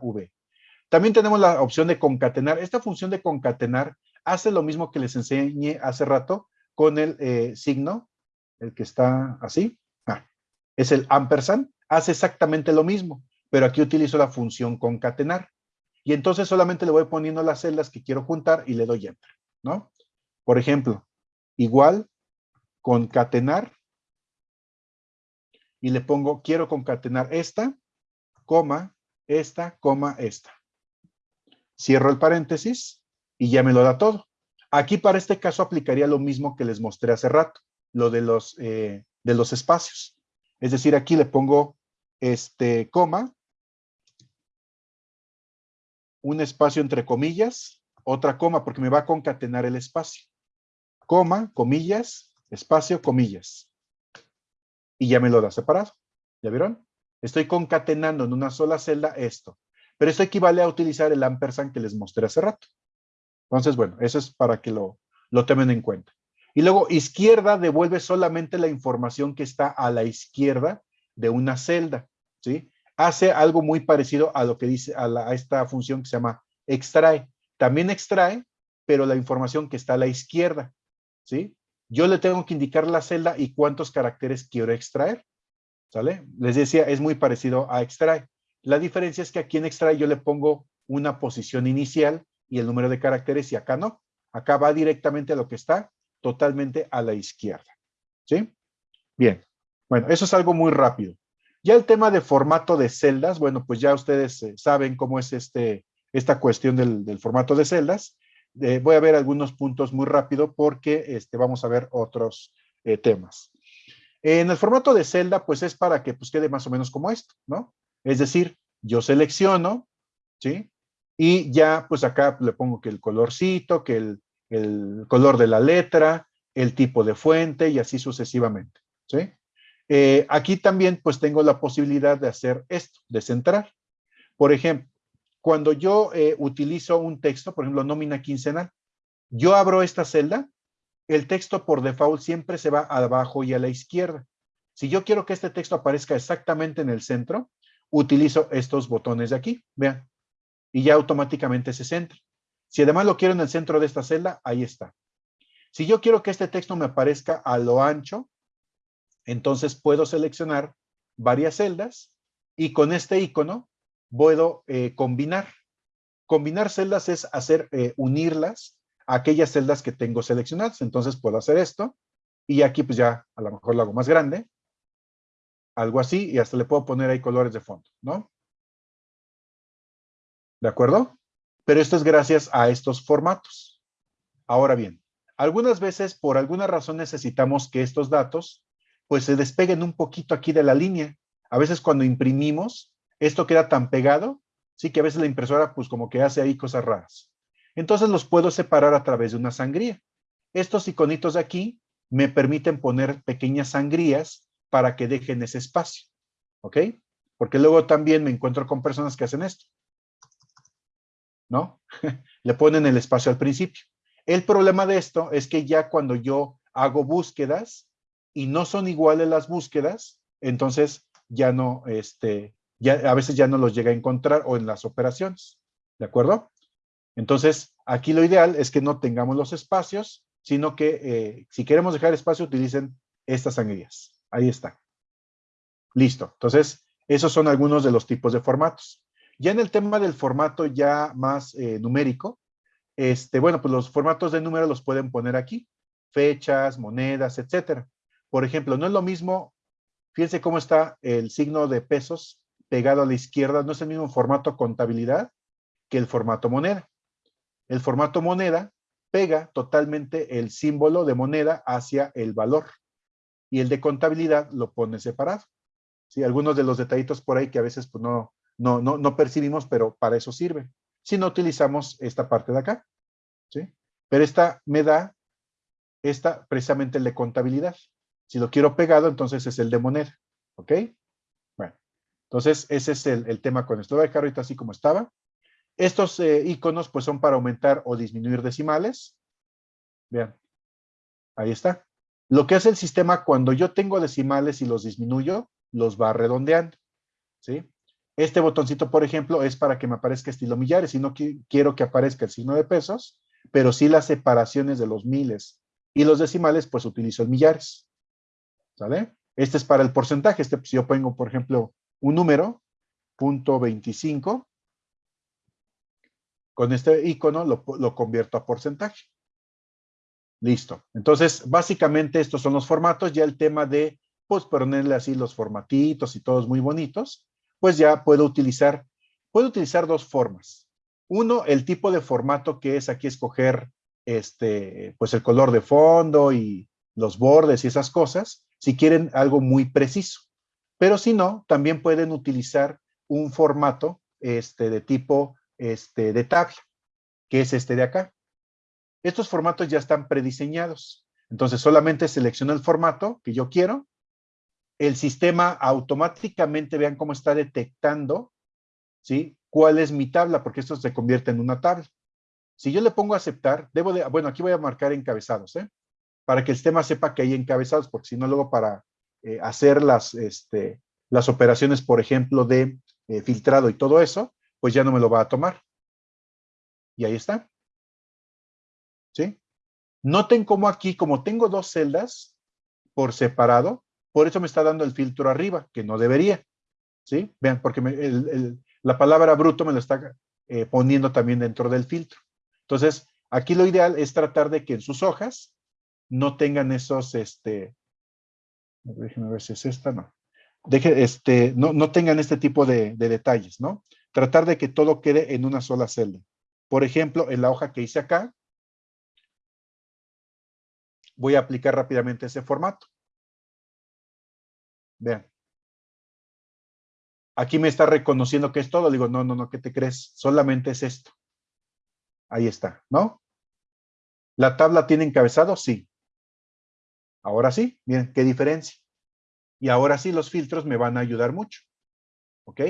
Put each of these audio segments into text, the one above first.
V. También tenemos la opción de concatenar. Esta función de concatenar hace lo mismo que les enseñé hace rato con el eh, signo, el que está así. Ah, es el ampersand. Hace exactamente lo mismo, pero aquí utilizo la función concatenar. Y entonces solamente le voy poniendo las celdas que quiero juntar y le doy enter, ¿no? Por ejemplo, igual, concatenar, y le pongo, quiero concatenar esta, coma, esta, coma, esta. Cierro el paréntesis y ya me lo da todo. Aquí para este caso aplicaría lo mismo que les mostré hace rato, lo de los, eh, de los espacios. Es decir, aquí le pongo este coma, un espacio entre comillas, otra coma, porque me va a concatenar el espacio. Coma, comillas, espacio, comillas. Y ya me lo da separado. ¿Ya vieron? Estoy concatenando en una sola celda esto. Pero esto equivale a utilizar el ampersand que les mostré hace rato. Entonces, bueno, eso es para que lo, lo tomen en cuenta. Y luego, izquierda devuelve solamente la información que está a la izquierda de una celda, ¿sí? Hace algo muy parecido a lo que dice, a, a esta función que se llama extrae. También extrae, pero la información que está a la izquierda, ¿sí? Yo le tengo que indicar la celda y cuántos caracteres quiero extraer, Les decía, es muy parecido a extrae. La diferencia es que aquí en extrae yo le pongo una posición inicial y el número de caracteres y acá no. Acá va directamente a lo que está totalmente a la izquierda. ¿Sí? Bien. Bueno, eso es algo muy rápido. Ya el tema de formato de celdas, bueno, pues ya ustedes eh, saben cómo es este, esta cuestión del, formato de celdas. Eh, voy a ver algunos puntos muy rápido porque este, vamos a ver otros eh, temas. En el formato de celda, pues es para que pues, quede más o menos como esto, ¿no? Es decir, yo selecciono, ¿sí? Y ya, pues acá le pongo que el colorcito, que el, color de la letra, el tipo de fuente y así sucesivamente, ¿sí? Eh, aquí también, pues tengo la posibilidad de hacer esto, de centrar. Por ejemplo, cuando yo eh, utilizo un texto, por ejemplo, nómina quincenal, yo abro esta celda, el texto por default siempre se va abajo y a la izquierda. Si yo quiero que este texto aparezca exactamente en el centro, utilizo estos botones de aquí, vean, y ya automáticamente se centra. Si además lo quiero en el centro de esta celda, ahí está. Si yo quiero que este texto me aparezca a lo ancho, entonces puedo seleccionar varias celdas y con este icono puedo eh, combinar. Combinar celdas es hacer, eh, unirlas aquellas celdas que tengo seleccionadas. Entonces puedo hacer esto y aquí pues ya a lo mejor lo hago más grande algo así, y hasta le puedo poner ahí colores de fondo, ¿no? ¿De acuerdo? Pero esto es gracias a estos formatos. Ahora bien, algunas veces por alguna razón necesitamos que estos datos pues se despeguen un poquito aquí de la línea. A veces cuando imprimimos, esto queda tan pegado, sí que a veces la impresora pues como que hace ahí cosas raras. Entonces los puedo separar a través de una sangría. Estos iconitos de aquí me permiten poner pequeñas sangrías para que dejen ese espacio, ¿ok? Porque luego también me encuentro con personas que hacen esto, ¿no? Le ponen el espacio al principio. El problema de esto es que ya cuando yo hago búsquedas y no son iguales las búsquedas, entonces ya no, este, ya a veces ya no los llega a encontrar o en las operaciones, ¿de acuerdo? Entonces, aquí lo ideal es que no tengamos los espacios, sino que eh, si queremos dejar espacio, utilicen estas sangrías. Ahí está. Listo. Entonces, esos son algunos de los tipos de formatos. Ya en el tema del formato ya más eh, numérico, este, bueno, pues los formatos de número los pueden poner aquí. Fechas, monedas, etcétera. Por ejemplo, no es lo mismo, fíjense cómo está el signo de pesos pegado a la izquierda, no es el mismo formato contabilidad que el formato moneda. El formato moneda pega totalmente el símbolo de moneda hacia el valor y el de contabilidad lo pone separado. ¿sí? Algunos de los detallitos por ahí que a veces pues, no, no, no, no percibimos, pero para eso sirve. Si no utilizamos esta parte de acá. ¿sí? Pero esta me da, esta precisamente el de contabilidad. Si lo quiero pegado, entonces es el de moneda. ¿Ok? Bueno, entonces ese es el, tema con esto. Lo voy a dejar ahorita así como estaba. Estos eh, iconos pues son para aumentar o disminuir decimales. Vean, ahí está. Lo que hace el sistema cuando yo tengo decimales y los disminuyo, los va redondeando. ¿sí? Este botoncito, por ejemplo, es para que me aparezca estilo millares y no quiero que aparezca el signo de pesos, pero sí las separaciones de los miles y los decimales, pues utilizo el millares. ¿Sale? Este es para el porcentaje. Este, si yo pongo, por ejemplo, un número, punto 25, con este icono lo, lo convierto a porcentaje. Listo. Entonces, básicamente estos son los formatos. Ya el tema de, pues, ponerle así los formatitos y todos muy bonitos, pues ya puedo utilizar, puedo utilizar dos formas. Uno, el tipo de formato que es aquí escoger, este, pues el color de fondo y los bordes y esas cosas, si quieren algo muy preciso. Pero si no, también pueden utilizar un formato este, de tipo este, de tabla, que es este de acá. Estos formatos ya están prediseñados. Entonces solamente selecciono el formato que yo quiero. El sistema automáticamente, vean cómo está detectando, ¿sí? ¿Cuál es mi tabla? Porque esto se convierte en una tabla. Si yo le pongo aceptar, debo de, bueno, aquí voy a marcar encabezados, ¿eh? Para que el sistema sepa que hay encabezados, porque si no luego para eh, hacer las, este, las operaciones, por ejemplo, de eh, filtrado y todo eso, pues ya no me lo va a tomar. Y ahí está. ¿Sí? Noten cómo aquí, como tengo dos celdas por separado, por eso me está dando el filtro arriba, que no debería. ¿Sí? Vean, porque la palabra bruto me lo está eh, poniendo también dentro del filtro. Entonces, aquí lo ideal es tratar de que en sus hojas no tengan esos, este, déjenme ver si es esta, no. Deje, este, no, no tengan este tipo de, de detalles, ¿no? Tratar de que todo quede en una sola celda. Por ejemplo, en la hoja que hice acá, voy a aplicar rápidamente ese formato. Vean. Aquí me está reconociendo que es todo. Digo, no, no, no, ¿qué te crees? Solamente es esto. Ahí está, ¿no? ¿La tabla tiene encabezado? Sí. Ahora sí, miren, qué diferencia. Y ahora sí los filtros me van a ayudar mucho. ¿Ok?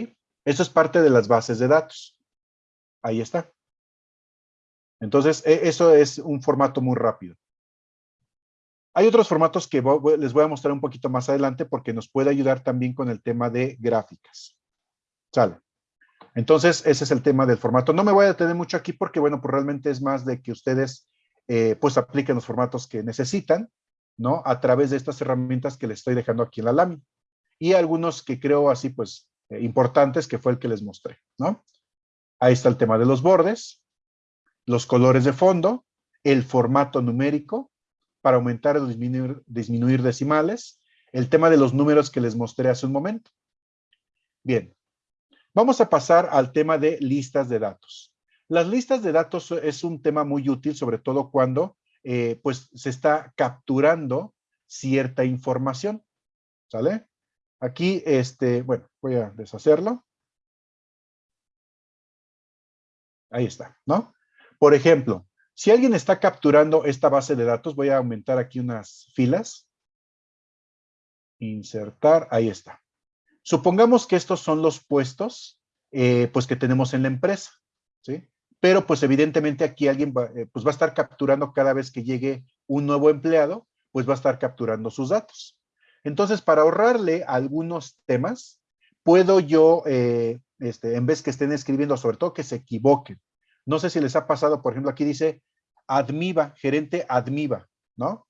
Eso es parte de las bases de datos. Ahí está. Entonces, e, eso es un formato muy rápido. Hay otros formatos que les voy a mostrar un poquito más adelante porque nos puede ayudar también con el tema de gráficas. Sale. Entonces, ese es el tema del formato. No me voy a detener mucho aquí porque, bueno, pues realmente es más de que ustedes, eh, pues, apliquen los formatos que necesitan, ¿no? A través de estas herramientas que les estoy dejando aquí en la lámina. Y algunos que creo así, pues, importantes, que fue el que les mostré, ¿no? Ahí está el tema de los bordes, los colores de fondo, el formato numérico, para aumentar o disminuir, disminuir decimales, el tema de los números que les mostré hace un momento. Bien, vamos a pasar al tema de listas de datos. Las listas de datos es un tema muy útil, sobre todo cuando eh, pues se está capturando cierta información. ¿Sale? Aquí, este, bueno, voy a deshacerlo. Ahí está, ¿no? Por ejemplo, si alguien está capturando esta base de datos, voy a aumentar aquí unas filas. Insertar, ahí está. Supongamos que estos son los puestos eh, pues que tenemos en la empresa, ¿sí? Pero pues evidentemente aquí alguien va, eh, pues va a estar capturando cada vez que llegue un nuevo empleado, pues va a estar capturando sus datos. Entonces, para ahorrarle algunos temas, puedo yo, eh, este, en vez que estén escribiendo, sobre todo que se equivoquen, no sé si les ha pasado, por ejemplo, aquí dice admiva, gerente admiva, ¿no?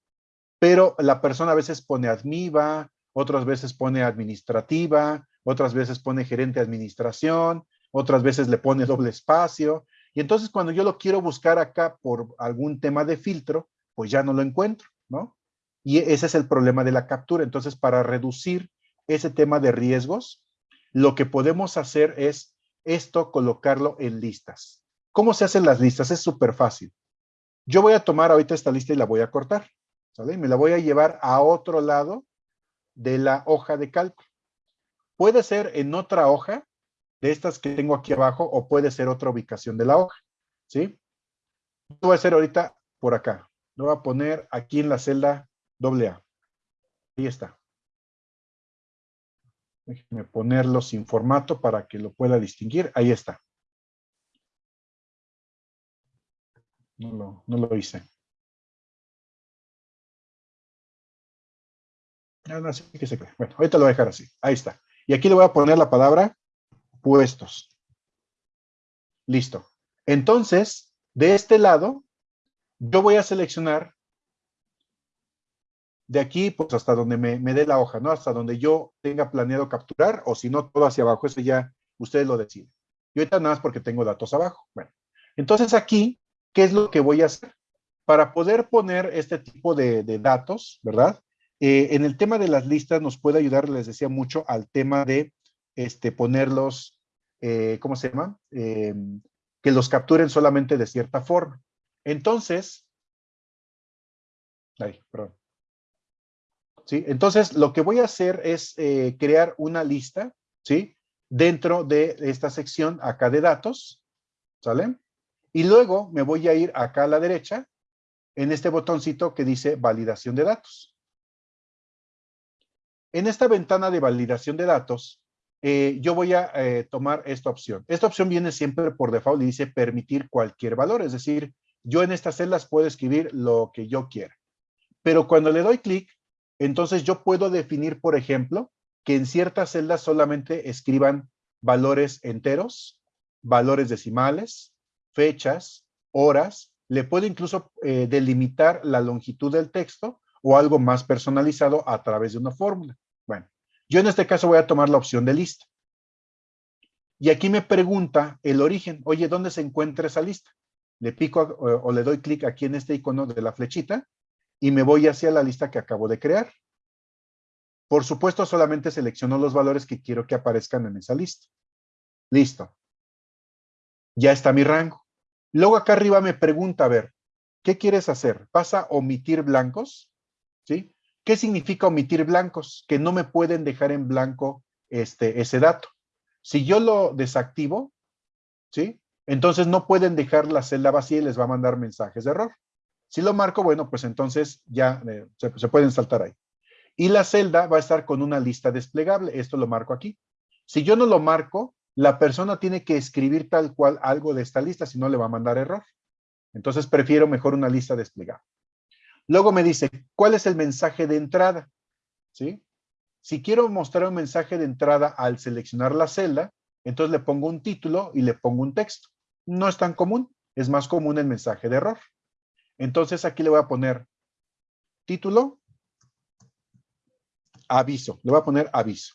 Pero la persona a veces pone admiva, otras veces pone administrativa, otras veces pone gerente administración, otras veces le pone doble espacio. Y entonces cuando yo lo quiero buscar acá por algún tema de filtro, pues ya no lo encuentro, ¿no? Y ese es el problema de la captura. Entonces, para reducir ese tema de riesgos, lo que podemos hacer es esto, colocarlo en listas. ¿Cómo se hacen las listas? Es súper fácil. Yo voy a tomar ahorita esta lista y la voy a cortar. ¿sale? Me la voy a llevar a otro lado de la hoja de cálculo. Puede ser en otra hoja de estas que tengo aquí abajo o puede ser otra ubicación de la hoja. ¿Sí? Lo voy a hacer ahorita por acá. Lo voy a poner aquí en la celda AA. Ahí está. Déjenme ponerlo sin formato para que lo pueda distinguir. Ahí está. No lo, no lo hice. Ah, no, sí que se Bueno, ahorita lo voy a dejar así. Ahí está. Y aquí le voy a poner la palabra puestos. Listo. Entonces, de este lado, yo voy a seleccionar de aquí, pues hasta donde me, dé la hoja, ¿no? Hasta donde yo tenga planeado capturar, o si no, todo hacia abajo. Eso ya ustedes lo deciden. Y ahorita nada más porque tengo datos abajo. Bueno, entonces aquí, ¿qué es lo que voy a hacer? Para poder poner este tipo de, datos, ¿verdad? Eh, en el tema de las listas nos puede ayudar, les decía mucho, al tema de este, ponerlos, eh, ¿cómo se llama? Em, que los capturen solamente de cierta forma. Entonces, ay, perdón. Entonces, lo que voy a hacer es eh, crear una lista, ¿sí? Dentro de esta sección acá de datos, ¿sale? Y luego me voy a ir acá a la derecha, en este botoncito que dice validación de datos. En esta ventana de validación de datos, eh, yo voy a eh, tomar esta opción. Esta opción viene siempre por default y dice permitir cualquier valor, es decir, yo en estas celdas puedo escribir lo que yo quiera. Pero cuando le doy clic, entonces yo puedo definir, por ejemplo, que en ciertas celdas solamente escriban valores enteros, valores decimales, fechas, horas. Le puedo incluso eh, delimitar la longitud del texto o algo más personalizado a través de una fórmula. Bueno, yo en este caso voy a tomar la opción de lista. Y aquí me pregunta el origen. Oye, ¿dónde se encuentra esa lista? Le pico o, le doy clic aquí en este icono de la flechita y me voy hacia la lista que acabo de crear. Por supuesto, solamente selecciono los valores que quiero que aparezcan en esa lista. Listo. Ya está mi rango. Luego acá arriba me pregunta, a ver, ¿qué quieres hacer? ¿Vas a omitir blancos? ¿Sí? ¿Qué significa omitir blancos? Que no me pueden dejar en blanco este, ese dato. Si yo lo desactivo, ¿sí? Entonces no pueden dejar la celda vacía y les va a mandar mensajes de error. Si lo marco, bueno, pues entonces ya eh, se, pueden saltar ahí. Y la celda va a estar con una lista desplegable. Esto lo marco aquí. Si yo no lo marco, la persona tiene que escribir tal cual algo de esta lista, si no le va a mandar error. Entonces prefiero mejor una lista desplegable. Luego me dice, ¿cuál es el mensaje de entrada? ¿Sí? Si quiero mostrar un mensaje de entrada al seleccionar la celda, entonces le pongo un título y le pongo un texto. No es tan común, es más común el mensaje de error. Entonces aquí le voy a poner título, aviso, le voy a poner aviso.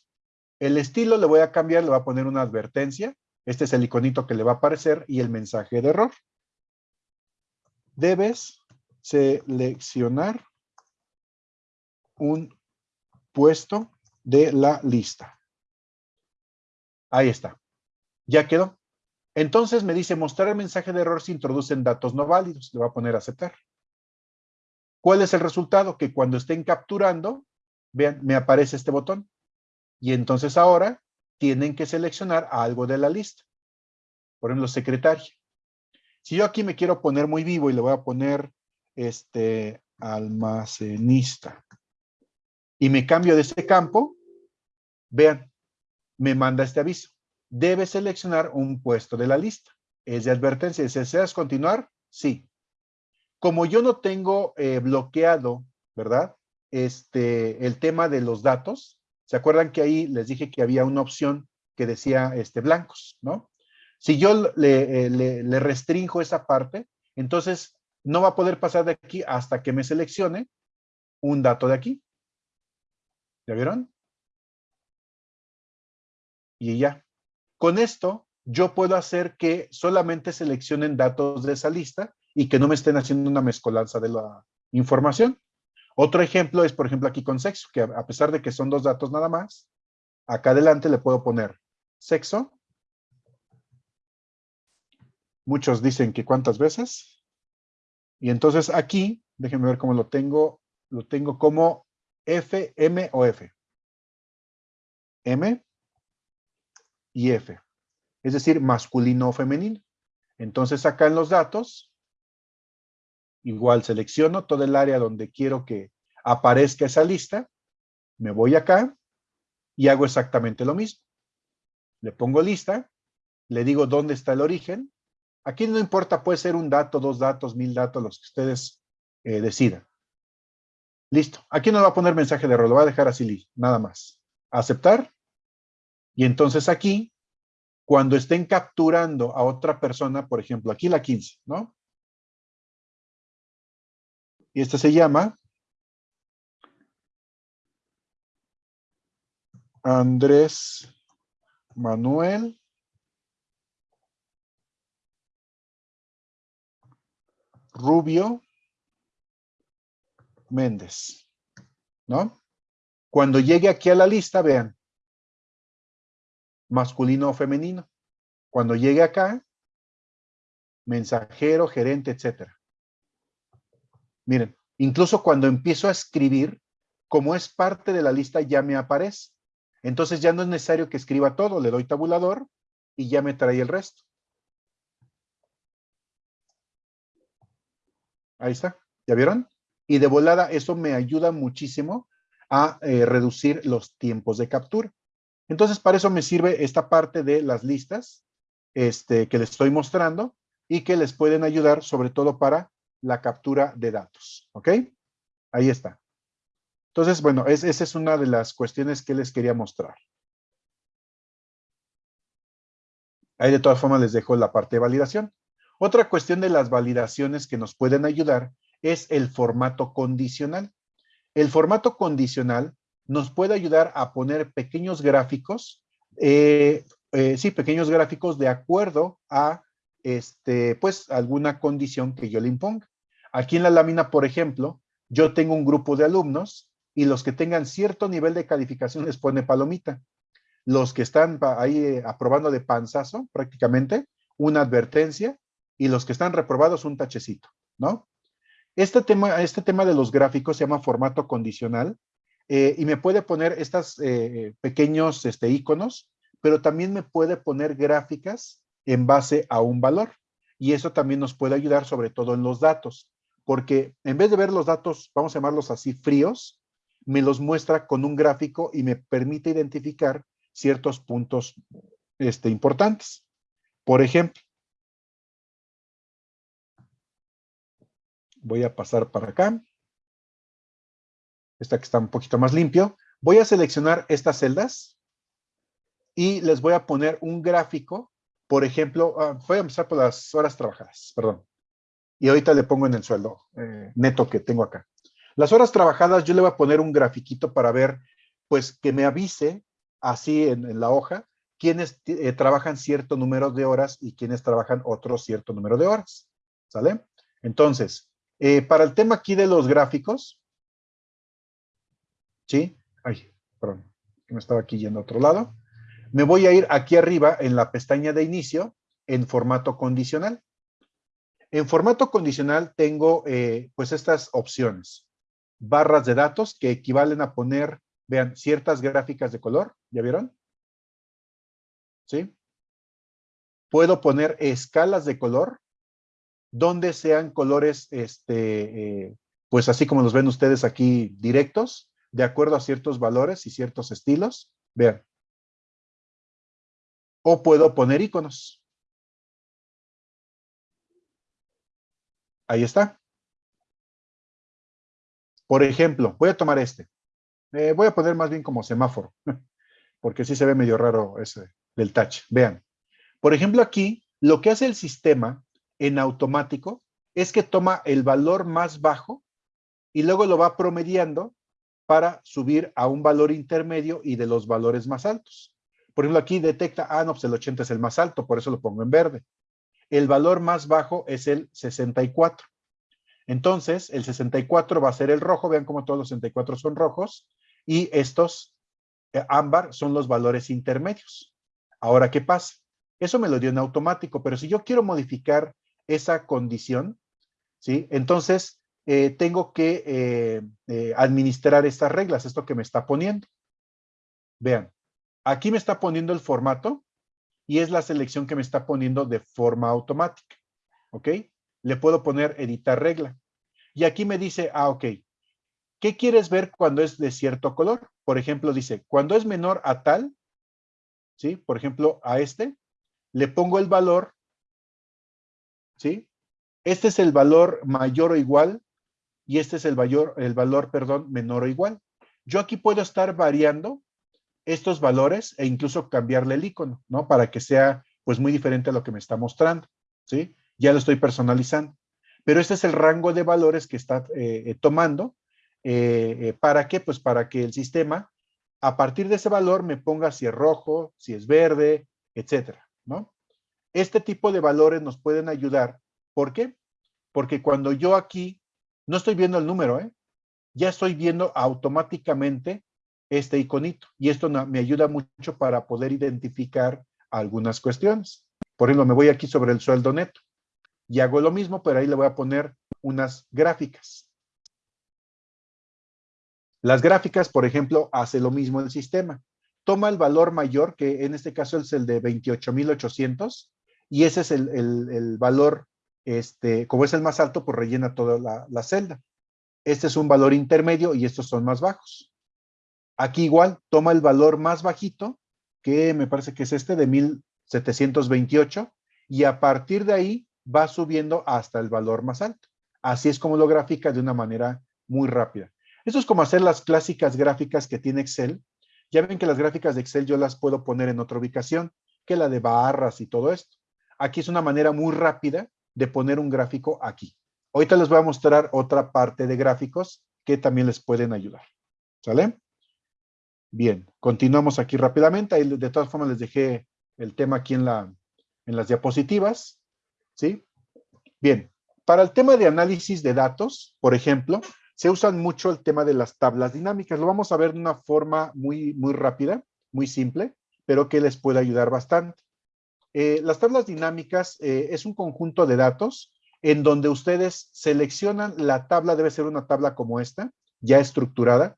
El estilo le voy a cambiar, le voy a poner una advertencia. Este es el iconito que le va a aparecer y el mensaje de error. Debes seleccionar un puesto de la lista. Ahí está. Ya quedó. Entonces me dice mostrar el mensaje de error si introducen datos no válidos. Le voy a poner aceptar. ¿Cuál es el resultado? Que cuando estén capturando, vean, me aparece este botón. Y entonces ahora tienen que seleccionar algo de la lista. Por ejemplo, secretaria. Si yo aquí me quiero poner muy vivo y le voy a poner este almacenista y me cambio de este campo, vean, me manda este aviso. Debe seleccionar un puesto de la lista. Es de advertencia. ¿Deseas continuar? Sí. Como yo no tengo eh, bloqueado, ¿verdad? Este, el tema de los datos, ¿se acuerdan que ahí les dije que había una opción que decía este, blancos, ¿no? Si yo le, eh, le, le restringo esa parte, entonces no va a poder pasar de aquí hasta que me seleccione un dato de aquí. ¿Ya vieron? Y ya. Con esto, yo puedo hacer que solamente seleccionen datos de esa lista y que no me estén haciendo una mezcolanza de la información. Otro ejemplo es, por ejemplo, aquí con sexo, que a pesar de que son dos datos nada más, acá adelante le puedo poner sexo. Muchos dicen que cuántas veces. Y entonces aquí, déjenme ver cómo lo tengo, lo tengo como F, M o F. M y F. Es decir, masculino o femenino. Entonces acá en los datos, igual selecciono todo el área donde quiero que aparezca esa lista. Me voy acá y hago exactamente lo mismo. Le pongo lista, le digo dónde está el origen Aquí no importa, puede ser un dato, dos datos, mil datos, los que ustedes eh, decidan. Listo. Aquí no va a poner mensaje de error, lo va a dejar así, nada más. Aceptar. Y entonces aquí, cuando estén capturando a otra persona, por ejemplo, aquí la 15, ¿no? Y esta se llama Andrés Manuel Rubio Méndez, ¿no? Cuando llegue aquí a la lista, vean, masculino o femenino. Cuando llegue acá, mensajero, gerente, etcétera. Miren, incluso cuando empiezo a escribir, como es parte de la lista, ya me aparece. Entonces ya no es necesario que escriba todo, le doy tabulador y ya me trae el resto. Ahí está, ¿ya vieron? Y de volada eso me ayuda muchísimo a eh, reducir los tiempos de captura. Entonces para eso me sirve esta parte de las listas este, que les estoy mostrando y que les pueden ayudar sobre todo para la captura de datos. ¿Ok? Ahí está. Entonces, bueno, esa es una de las cuestiones que les quería mostrar. Ahí de todas formas les dejo la parte de validación. Otra cuestión de las validaciones que nos pueden ayudar es el formato condicional. El formato condicional nos puede ayudar a poner pequeños gráficos, eh, eh, sí, pequeños gráficos de acuerdo a este, pues, alguna condición que yo le imponga. Aquí en la lámina, por ejemplo, yo tengo un grupo de alumnos y los que tengan cierto nivel de calificación les pone palomita. Los que están ahí eh, aprobando de panzazo, prácticamente, una advertencia, y los que están reprobados, un tachecito, ¿no? Este tema, este tema de los gráficos se llama formato condicional, eh, y me puede poner estos eh, pequeños este, iconos, pero también me puede poner gráficas en base a un valor. Y eso también nos puede ayudar sobre todo en los datos, porque en vez de ver los datos, vamos a llamarlos así, fríos, me los muestra con un gráfico y me permite identificar ciertos puntos este, importantes. Por ejemplo, voy a pasar para acá. Esta que está un poquito más limpio. Voy a seleccionar estas celdas y les voy a poner un gráfico. Por ejemplo, ah, voy a empezar por las horas trabajadas, perdón. Y ahorita le pongo en el sueldo eh, neto que tengo acá. Las horas trabajadas yo le voy a poner un grafiquito para ver, pues que me avise así en, la hoja quienes eh, trabajan cierto número de horas y quienes trabajan otro cierto número de horas. ¿Sale? Entonces, eh, para el tema aquí de los gráficos, ¿sí? Ay, perdón, me estaba aquí yendo a otro lado. Me voy a ir aquí arriba en la pestaña de inicio en formato condicional. En formato condicional tengo eh, pues estas opciones barras de datos que equivalen a poner, vean, ciertas gráficas de color, ¿ya vieron? ¿Sí? Puedo poner escalas de color donde sean colores, este, eh, pues así como los ven ustedes aquí directos, de acuerdo a ciertos valores y ciertos estilos. Vean. O puedo poner iconos. Ahí está. Por ejemplo, voy a tomar este. Eh, voy a poner más bien como semáforo, porque sí se ve medio raro ese del touch. Vean. Por ejemplo, aquí lo que hace el sistema en automático es que toma el valor más bajo y luego lo va promediando para subir a un valor intermedio y de los valores más altos. Por ejemplo, aquí detecta, ah, no, pues el 80 es el más alto, por eso lo pongo en verde. El valor más bajo es el 64. Entonces, el 64 va a ser el rojo, vean cómo todos los 64 son rojos, y estos eh, ámbar son los valores intermedios. Ahora, ¿qué pasa? Eso me lo dio en automático, pero si yo quiero modificar esa condición, ¿sí? Entonces, eh, tengo que eh, administrar estas reglas, esto que me está poniendo. Vean, aquí me está poniendo el formato y es la selección que me está poniendo de forma automática, ¿ok? le puedo poner editar regla. Y aquí me dice, ah, ok, ¿qué quieres ver cuando es de cierto color? Por ejemplo, dice, cuando es menor a tal, ¿sí? Por ejemplo, a este, le pongo el valor, ¿sí? Este es el valor mayor o igual y este es el valor, el valor, perdón, menor o igual. Yo aquí puedo estar variando estos valores e incluso cambiarle el icono, ¿no? Para que sea pues muy diferente a lo que me está mostrando, ¿sí? Ya lo estoy personalizando. Pero este es el rango de valores que está eh, eh, tomando. Eh, ¿Para qué? Pues para que el sistema, a partir de ese valor, me ponga si es rojo, si es verde, etcétera, ¿no? Este tipo de valores nos pueden ayudar. ¿Por qué? Porque cuando yo aquí, no estoy viendo el número, ¿eh? Ya estoy viendo automáticamente este iconito. Y esto me ayuda mucho para poder identificar algunas cuestiones. Por ejemplo, me voy aquí sobre el sueldo neto. Y hago lo mismo, pero ahí le voy a poner unas gráficas. Las gráficas, por ejemplo, hace lo mismo el sistema. Toma el valor mayor, que en este caso es el de 28,800, y ese es el, valor, este, como es el más alto, pues rellena toda la, celda. Este es un valor intermedio y estos son más bajos. Aquí igual, toma el valor más bajito, que me parece que es este de 1728, y a partir de ahí va subiendo hasta el valor más alto. Así es como lo grafica de una manera muy rápida. Esto es como hacer las clásicas gráficas que tiene Excel. Ya ven que las gráficas de Excel yo las puedo poner en otra ubicación, que la de barras y todo esto. Aquí es una manera muy rápida de poner un gráfico aquí. Ahorita les voy a mostrar otra parte de gráficos que también les pueden ayudar. ¿Sale? Bien, continuamos aquí rápidamente. De todas formas les dejé el tema aquí en, la, en las diapositivas. ¿Sí? Bien, para el tema de análisis de datos, por ejemplo, se usan mucho el tema de las tablas dinámicas. Lo vamos a ver de una forma muy, muy rápida, muy simple, pero que les puede ayudar bastante. Eh, las tablas dinámicas eh, es un conjunto de datos en donde ustedes seleccionan la tabla, debe ser una tabla como esta, ya estructurada,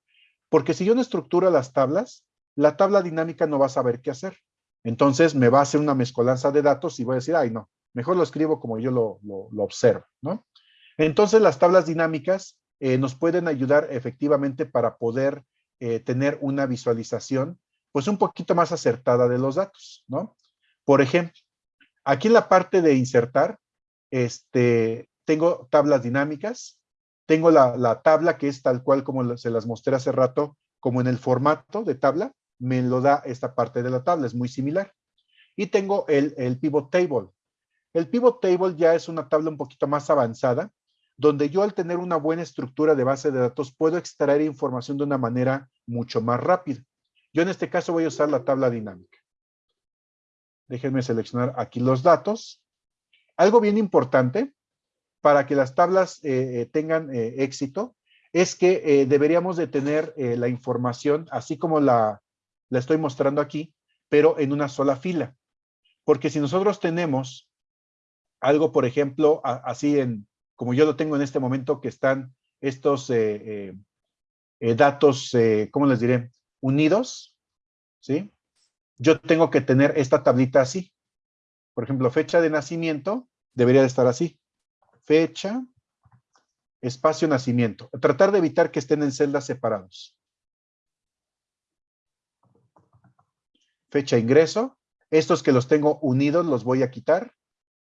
porque si yo no estructuro las tablas, la tabla dinámica no va a saber qué hacer. Entonces me va a hacer una mezcolanza de datos y voy a decir, ay no, mejor lo escribo como yo lo, observo, ¿no? Entonces las tablas dinámicas eh, nos pueden ayudar efectivamente para poder tener una visualización pues un poquito más acertada de los datos, ¿no? Por ejemplo, aquí en la parte de insertar, este, tengo tablas dinámicas, tengo la, tabla que es tal cual como se las mostré hace rato, como en el formato de tabla, me lo da esta parte de la tabla, es muy similar. Y tengo el, el pivot table. El pivot table ya es una tabla un poquito más avanzada, donde yo al tener una buena estructura de base de datos puedo extraer información de una manera mucho más rápida. Yo en este caso voy a usar la tabla dinámica. Déjenme seleccionar aquí los datos. Algo bien importante para que las tablas eh, eh, tengan eh, éxito es que deberíamos de tener la información así como la, la estoy mostrando aquí, pero en una sola fila. Porque si nosotros tenemos algo, por ejemplo, así en, como yo lo tengo en este momento, que están estos datos, ¿cómo les diré? Unidos, ¿sí? Yo tengo que tener esta tablita así. Por ejemplo, fecha de nacimiento debería de estar así fecha, espacio, nacimiento. Tratar de evitar que estén en celdas separados. Fecha, ingreso. Estos que los tengo unidos los voy a quitar.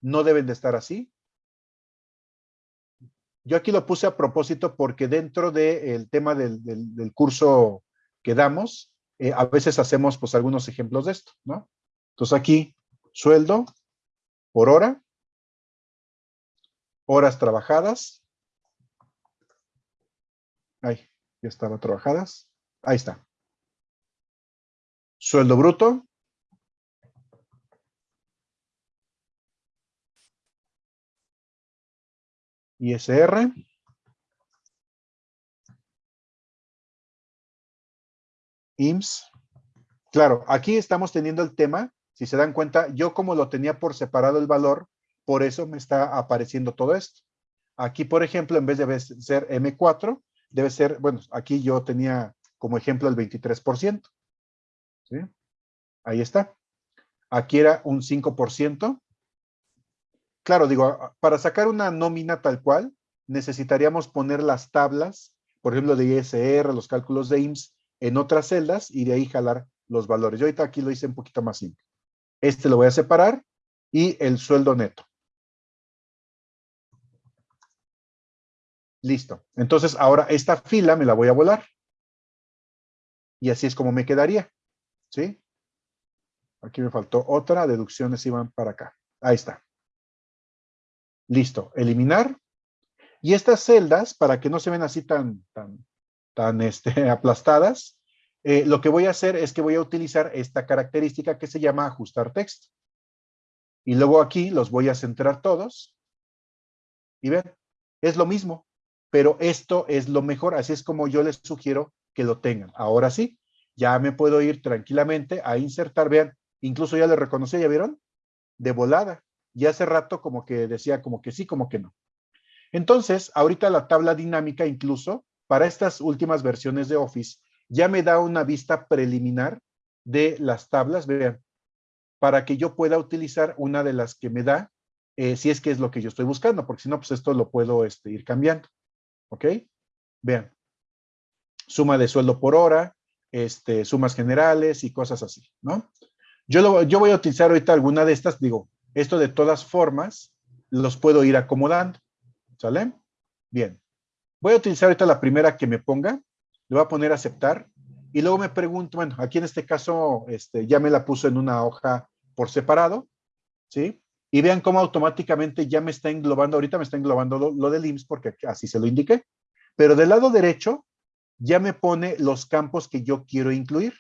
No deben de estar así. Yo aquí lo puse a propósito porque dentro del tema del, curso que damos, eh, a veces hacemos pues algunos ejemplos de esto, ¿no? Entonces aquí, sueldo por hora, horas trabajadas. Ahí, ya estaba trabajadas. Ahí está. Sueldo bruto. ISR. IMSS. Claro, aquí estamos teniendo el tema, si se dan cuenta, yo como lo tenía por separado el valor, por eso me está apareciendo todo esto. Aquí, por ejemplo, en vez de ser M4, debe ser, bueno, aquí yo tenía como ejemplo el 23%. ¿sí? Ahí está. Aquí era un 5%. Claro, digo, para sacar una nómina tal cual, necesitaríamos poner las tablas, por ejemplo, de ISR, los cálculos de IMSS, en otras celdas y de ahí jalar los valores. Yo ahorita aquí lo hice un poquito más simple. Este lo voy a separar y el sueldo neto. Listo. Entonces, ahora esta fila me la voy a volar. Y así es como me quedaría. ¿Sí? Aquí me faltó otra, deducciones iban para acá. Ahí está. Listo, eliminar. Y estas celdas, para que no se ven así tan, tan, tan este, aplastadas, eh, lo que voy a hacer es que voy a utilizar esta característica que se llama ajustar texto. Y luego aquí los voy a centrar todos. Y ven, es lo mismo, pero esto es lo mejor, así es como yo les sugiero que lo tengan. Ahora sí, ya me puedo ir tranquilamente a insertar, vean, incluso ya le reconocí, ¿ya vieron? De volada. Y hace rato como que decía como que sí, como que no. Entonces, ahorita la tabla dinámica incluso, para estas últimas versiones de Office, ya me da una vista preliminar de las tablas, vean, para que yo pueda utilizar una de las que me da eh, si es que es lo que yo estoy buscando, porque si no, pues esto lo puedo este, ir cambiando. ¿Ok? Vean. Suma de sueldo por hora, este, sumas generales y cosas así, ¿no? Yo, yo voy a utilizar ahorita alguna de estas, digo, esto de todas formas, los puedo ir acomodando, ¿sale? Bien. Voy a utilizar ahorita la primera que me ponga, le voy a poner aceptar, y luego me pregunto, bueno, aquí en este caso, este, ya me la puso en una hoja por separado, ¿sí? Y vean cómo automáticamente ya me está englobando, ahorita me está englobando lo, del IMSS porque así se lo indiqué. Pero del lado derecho ya me pone los campos que yo quiero incluir.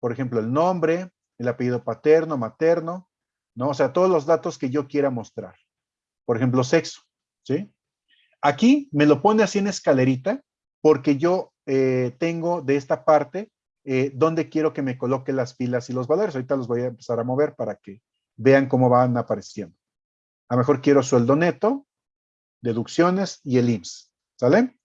Por ejemplo, el nombre, el apellido paterno, materno, ¿no? O sea, todos los datos que yo quiera mostrar. Por ejemplo, sexo, ¿sí? Aquí me lo pone así en escalerita porque yo eh, tengo de esta parte eh, donde quiero que me coloque las filas y los valores. Ahorita los voy a empezar a mover para que vean cómo van apareciendo. A lo mejor quiero sueldo neto, deducciones y el IMSS, ¿sale?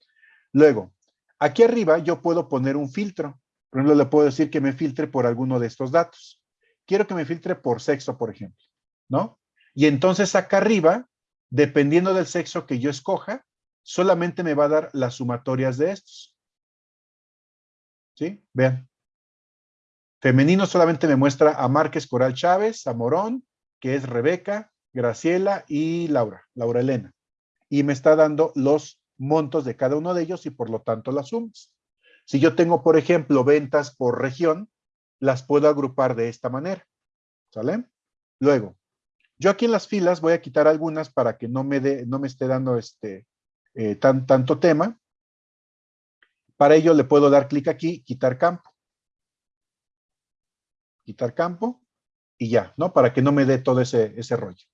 Luego, aquí arriba yo puedo poner un filtro. Por ejemplo, le puedo decir que me filtre por alguno de estos datos. Quiero que me filtre por sexo, por ejemplo, ¿no? Y entonces acá arriba, dependiendo del sexo que yo escoja, solamente me va a dar las sumatorias de estos. ¿Sí? Vean. Femenino solamente me muestra a Márquez Coral Chávez, a Morón, que es Rebeca, Graciela y Laura, Laura Elena. Y me está dando los montos de cada uno de ellos y por lo tanto las sumas. Si yo tengo, por ejemplo, ventas por región, las puedo agrupar de esta manera. ¿Sale? Luego, yo aquí en las filas voy a quitar algunas para que no me, de, no me esté dando este, eh, tan, tanto tema. Para ello le puedo dar clic aquí, quitar campo quitar campo y ya, ¿no? Para que no me dé todo ese, ese rollo.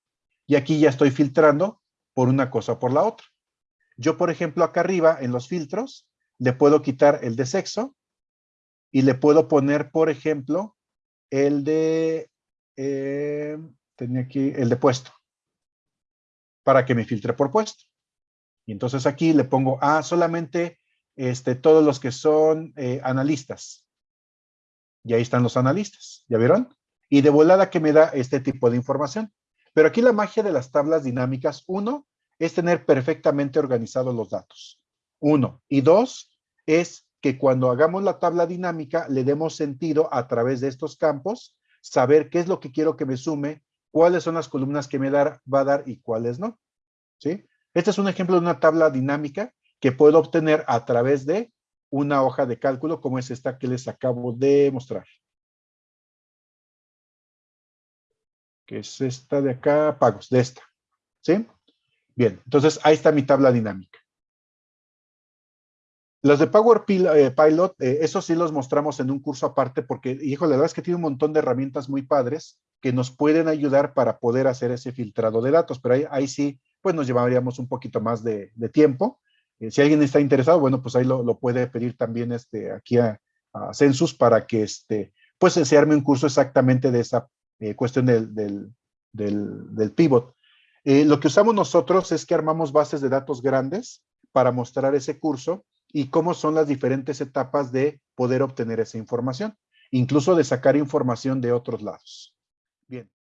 Y aquí ya estoy filtrando por una cosa o por la otra. Yo, por ejemplo, acá arriba en los filtros, le puedo quitar el de sexo y le puedo poner, por ejemplo, el de, eh, tenía aquí, el de puesto, para que me filtre por puesto. Y entonces aquí le pongo, ah, solamente este, todos los que son eh, analistas. Y ahí están los analistas, ¿ya vieron? Y de volada que me da este tipo de información. Pero aquí la magia de las tablas dinámicas, uno, es tener perfectamente organizados los datos. Uno. Y dos, es que cuando hagamos la tabla dinámica le demos sentido a través de estos campos, saber qué es lo que quiero que me sume, cuáles son las columnas que me va a dar y cuáles no. ¿Sí? Este es un ejemplo de una tabla dinámica que puedo obtener a través de una hoja de cálculo como es esta que les acabo de mostrar. Que es esta de acá, pagos, de esta. ¿Sí? Bien, entonces ahí está mi tabla dinámica. Los de Power eh, Pilot, eh, sí los mostramos en un curso aparte porque, hijo, la verdad es que tiene un montón de herramientas muy padres que nos pueden ayudar para poder hacer ese filtrado de datos, pero ahí, sí, pues nos llevaríamos un poquito más de tiempo. Eh, si alguien está interesado, bueno, pues ahí lo, puede pedir también este, aquí a, Census para que este, pues se arme un curso exactamente de esa eh, cuestión del, del, pivot. Eh, lo que usamos nosotros es que armamos bases de datos grandes para mostrar ese curso y cómo son las diferentes etapas de poder obtener esa información, incluso de sacar información de otros lados. Bien.